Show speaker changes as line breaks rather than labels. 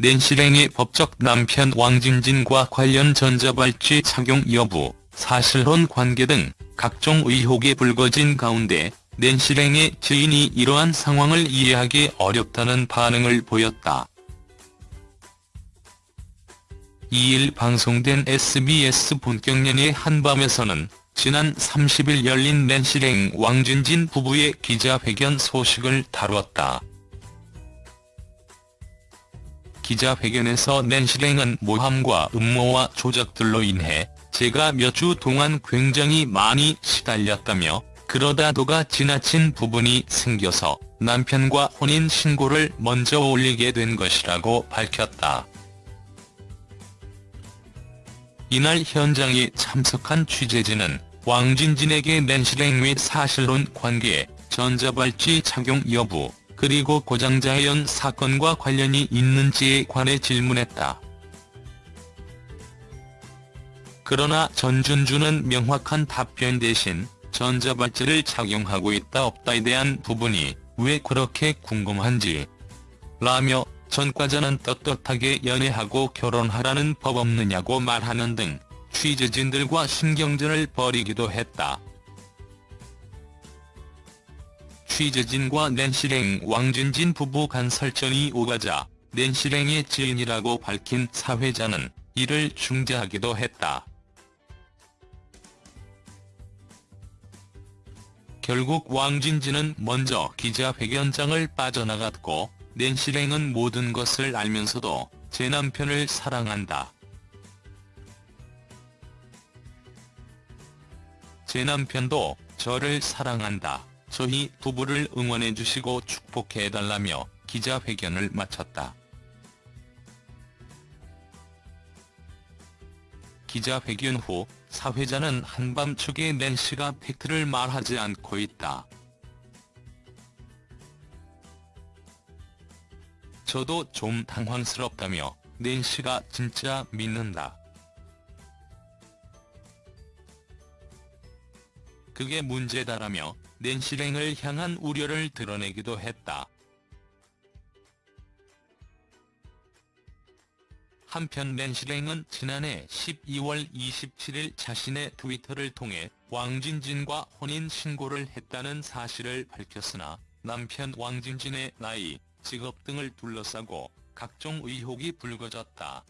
낸시랭의 법적 남편 왕진진과 관련 전자발찌 착용 여부, 사실혼 관계 등 각종 의혹이 불거진 가운데 낸시랭의 지인이 이러한 상황을 이해하기 어렵다는 반응을 보였다. 2일 방송된 SBS 본격 연예 한밤에서는 지난 30일 열린 낸시랭 왕진진 부부의 기자회견 소식을 다뤘다. 기자회견에서 낸시랭은 모함과 음모와 조작들로 인해 제가 몇 주 동안 굉장히 많이 시달렸다며 그러다 도가 지나친 부분이 생겨서 남편과 혼인 신고를 먼저 올리게 된 것이라고 밝혔다. 이날 현장에 참석한 취재진은 왕진진에게 낸시랭 및 사실혼 관계, 전자발찌 착용 여부, 그리고 고장자연 사건과 관련이 있는지에 관해 질문했다. 그러나 전준주는 명확한 답변 대신 전자발찌를 착용하고 있다 없다에 대한 부분이 왜 그렇게 궁금한지 라며 전과자는 떳떳하게 연애하고 결혼하라는 법 없느냐고 말하는 등 취재진들과 신경전을 벌이기도 했다. 취재진과 낸시랭 왕진진 부부 간 설전이 오가자 낸시랭의 지인이라고 밝힌 사회자는 이를 중재하기도 했다. 결국 왕진진은 먼저 기자회견장을 빠져나갔고 낸시랭은 모든 것을 알면서도 제 남편을 사랑한다. 제 남편도 저를 사랑한다. 저희 부부를 응원해주시고 축복해달라며 기자회견을 마쳤다. 기자회견 후 사회자는 한밤중에 낸시가 팩트를 말하지 않고 있다. 저도 좀 당황스럽다며 낸시가 진짜 믿는다. 그게 문제다라며 낸시랭을 향한 우려를 드러내기도 했다. 한편 낸시랭은 지난해 12월 27일 자신의 트위터를 통해 왕진진과 혼인신고를 했다는 사실을 밝혔으나 남편 왕진진의 나이, 직업 등을 둘러싸고 각종 의혹이 불거졌다.